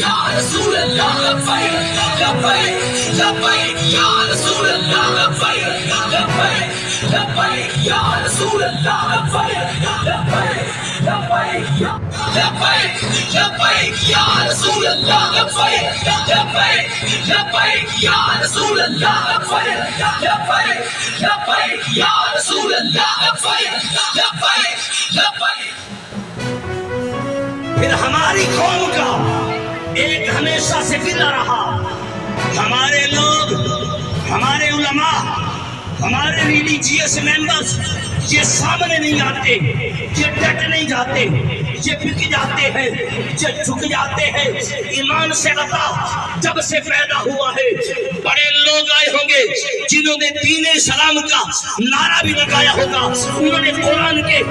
یا رسول اللہ لبیک لبیک لبیک یا رسول اللہ لبیک لبیک لبیک یا رسول اللہ لبیک لبیک لبیک لبیک لبیک یا رسول اللہ لبیک لبیک لبیک یا رسول اللہ لبیک لبیک لبیک یا رسول اللہ لبیک لبیک لبیک پھر ہماری قوم کا ایک ہمیشہ سے فضا رہا۔ ہمارے لوگ، ہمارے علماء، ہمارے ریلیجیس جی ممبرس یہ سامنے نہیں آتے یہ ڈٹ نہیں جاتے، یہ بک جاتے ہیں، یہ جھک جاتے ہیں۔ ایمان سے بتا جب سے پیدا ہوا ہے۔ بڑے لوگ آئے ہوں گے جنہوں نے دین اسلام کا نعرہ بھی لگایا ہوگا۔ انہوں نے قرآن کے